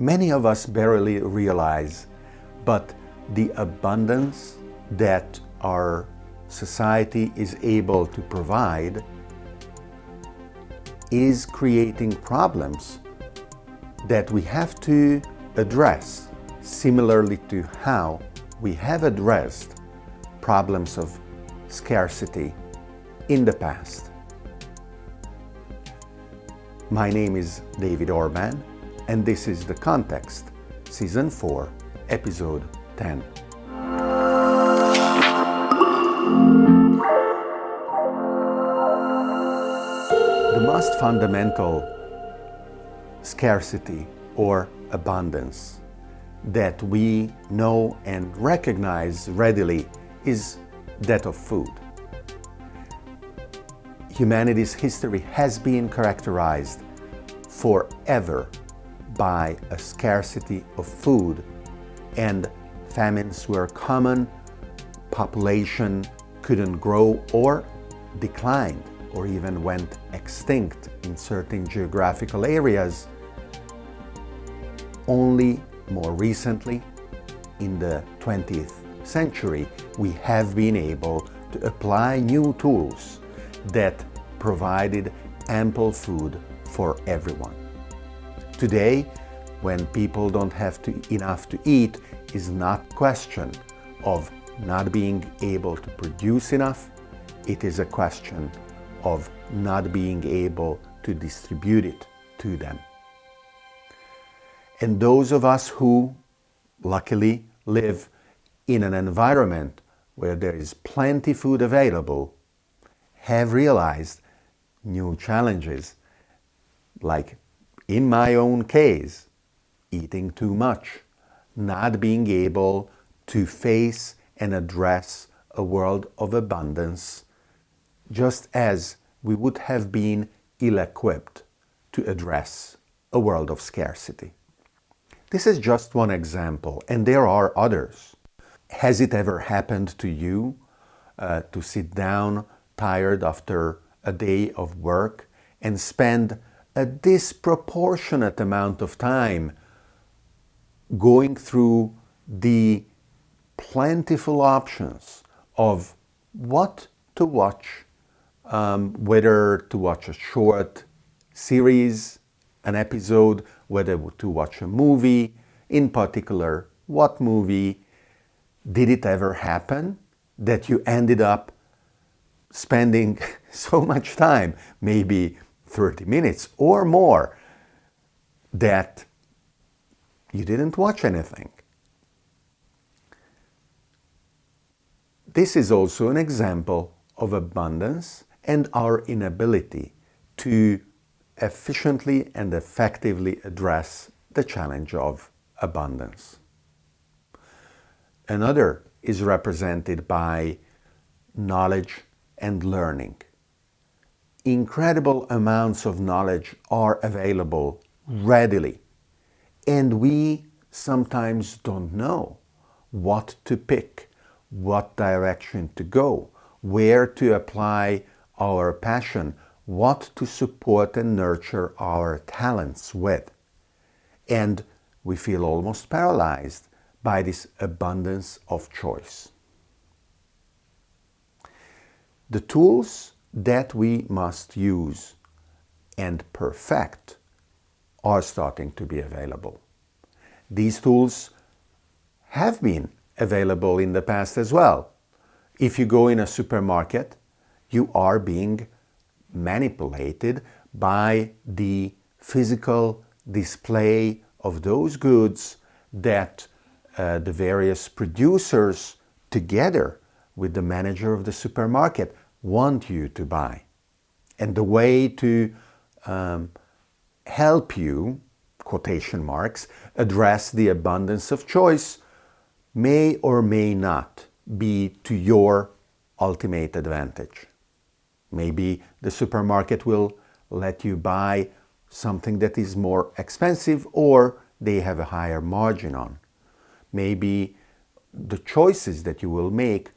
many of us barely realize, but the abundance that our society is able to provide is creating problems that we have to address similarly to how we have addressed problems of scarcity in the past. My name is David Orban and this is The Context, Season 4, Episode 10. The most fundamental scarcity or abundance that we know and recognize readily is that of food. Humanity's history has been characterized forever by a scarcity of food and famines were common, population couldn't grow or declined or even went extinct in certain geographical areas. Only more recently, in the 20th century, we have been able to apply new tools that provided ample food for everyone. Today, when people don't have to, enough to eat, is not a question of not being able to produce enough, it is a question of not being able to distribute it to them. And those of us who luckily live in an environment where there is plenty food available have realized new challenges like in my own case eating too much not being able to face and address a world of abundance just as we would have been ill-equipped to address a world of scarcity. This is just one example, and there are others. Has it ever happened to you uh, to sit down tired after a day of work and spend a disproportionate amount of time going through the plentiful options of what to watch, um, whether to watch a short series, an episode, whether to watch a movie, in particular, what movie, did it ever happen that you ended up spending so much time, maybe 30 minutes or more, that you didn't watch anything? This is also an example of abundance and our inability to efficiently and effectively address the challenge of abundance. Another is represented by knowledge and learning. Incredible amounts of knowledge are available readily and we sometimes don't know what to pick, what direction to go, where to apply our passion, what to support and nurture our talents with. And we feel almost paralyzed by this abundance of choice. The tools that we must use and perfect are starting to be available. These tools have been available in the past as well. If you go in a supermarket, you are being manipulated by the physical display of those goods that uh, the various producers together with the manager of the supermarket want you to buy. And the way to um, help you, quotation marks, address the abundance of choice may or may not be to your ultimate advantage. Maybe the supermarket will let you buy something that is more expensive or they have a higher margin on. Maybe the choices that you will make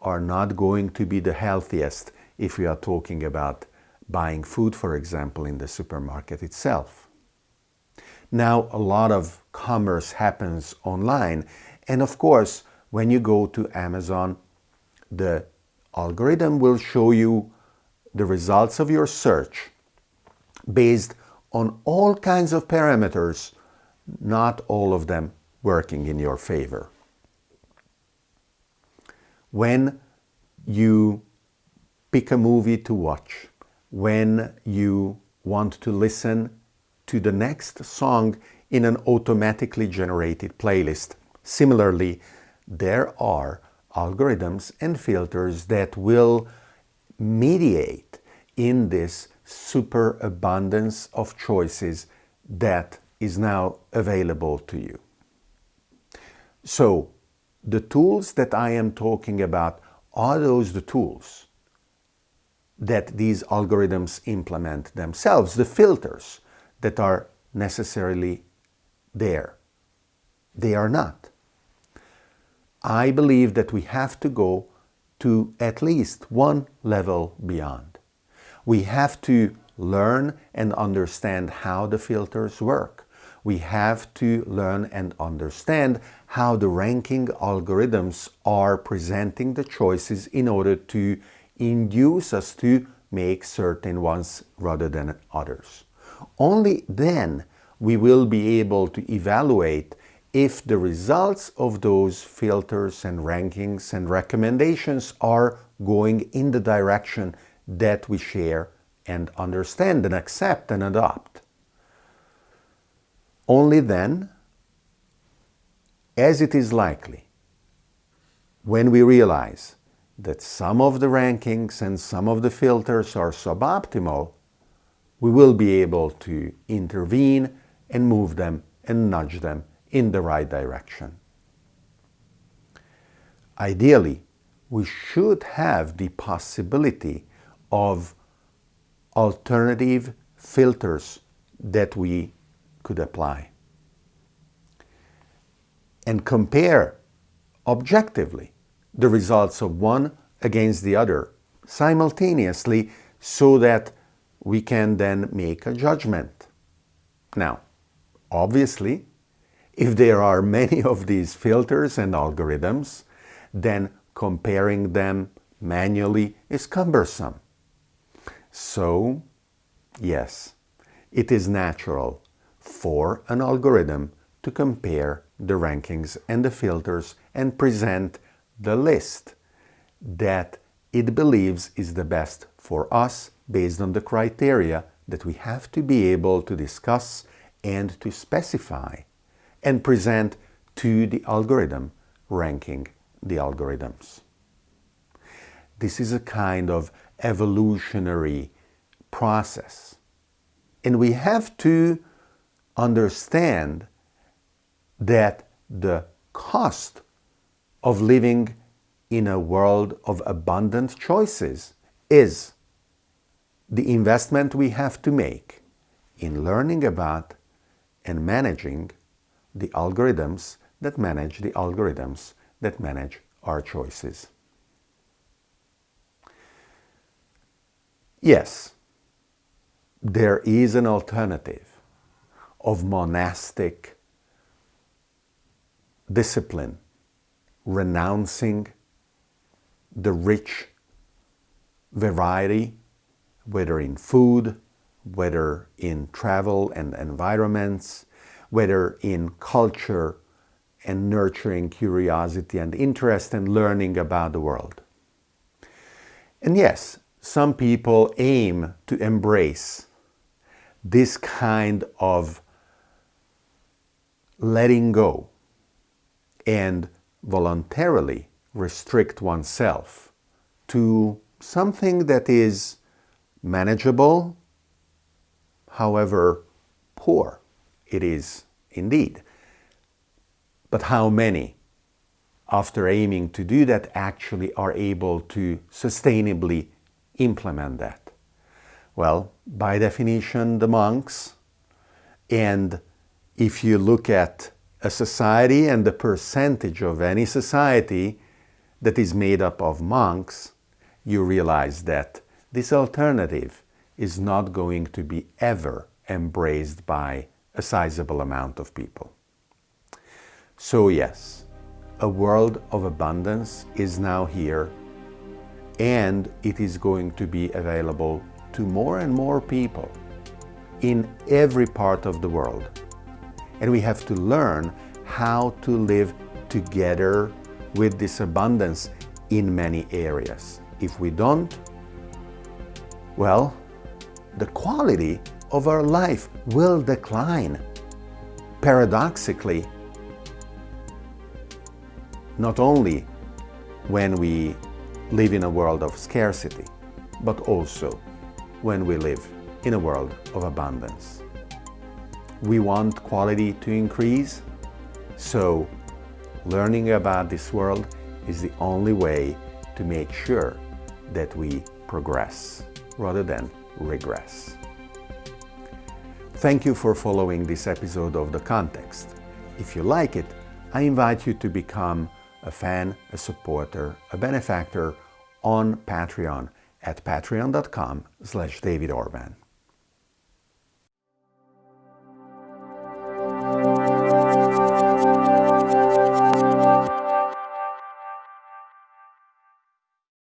are not going to be the healthiest if we are talking about buying food, for example, in the supermarket itself. Now, a lot of commerce happens online. And of course, when you go to Amazon, the algorithm will show you the results of your search based on all kinds of parameters, not all of them working in your favor. When you pick a movie to watch, when you want to listen to the next song in an automatically generated playlist. Similarly, there are algorithms and filters that will mediate in this superabundance of choices that is now available to you. So, the tools that I am talking about are those the tools that these algorithms implement themselves, the filters that are necessarily there. They are not. I believe that we have to go to at least one level beyond. We have to learn and understand how the filters work. We have to learn and understand how the ranking algorithms are presenting the choices in order to induce us to make certain ones rather than others. Only then we will be able to evaluate if the results of those filters and rankings and recommendations are going in the direction that we share and understand and accept and adopt. Only then, as it is likely, when we realize that some of the rankings and some of the filters are suboptimal, we will be able to intervene and move them and nudge them in the right direction. Ideally, we should have the possibility of alternative filters that we could apply and compare objectively the results of one against the other simultaneously so that we can then make a judgment. Now, obviously, if there are many of these filters and algorithms, then comparing them manually is cumbersome. So, yes, it is natural for an algorithm to compare the rankings and the filters and present the list that it believes is the best for us based on the criteria that we have to be able to discuss and to specify and present to the algorithm ranking the algorithms. This is a kind of evolutionary process. And we have to understand that the cost of living in a world of abundant choices is the investment we have to make in learning about and managing the algorithms that manage the algorithms that manage our choices. Yes, there is an alternative of monastic discipline, renouncing the rich variety, whether in food, whether in travel and environments, whether in culture and nurturing curiosity and interest and learning about the world. And yes, some people aim to embrace this kind of letting go and voluntarily restrict oneself to something that is manageable, however poor it is indeed. But how many, after aiming to do that, actually are able to sustainably implement that? Well, by definition, the monks. And if you look at a society and the percentage of any society that is made up of monks, you realize that this alternative is not going to be ever embraced by a sizable amount of people. So yes, a world of abundance is now here and it is going to be available to more and more people in every part of the world. And we have to learn how to live together with this abundance in many areas. If we don't, well, the quality of our life will decline. Paradoxically, not only when we live in a world of scarcity, but also when we live in a world of abundance. We want quality to increase, so learning about this world is the only way to make sure that we progress rather than regress. Thank you for following this episode of The Context. If you like it, I invite you to become a fan, a supporter, a benefactor on Patreon at patreon.com slash David Orban.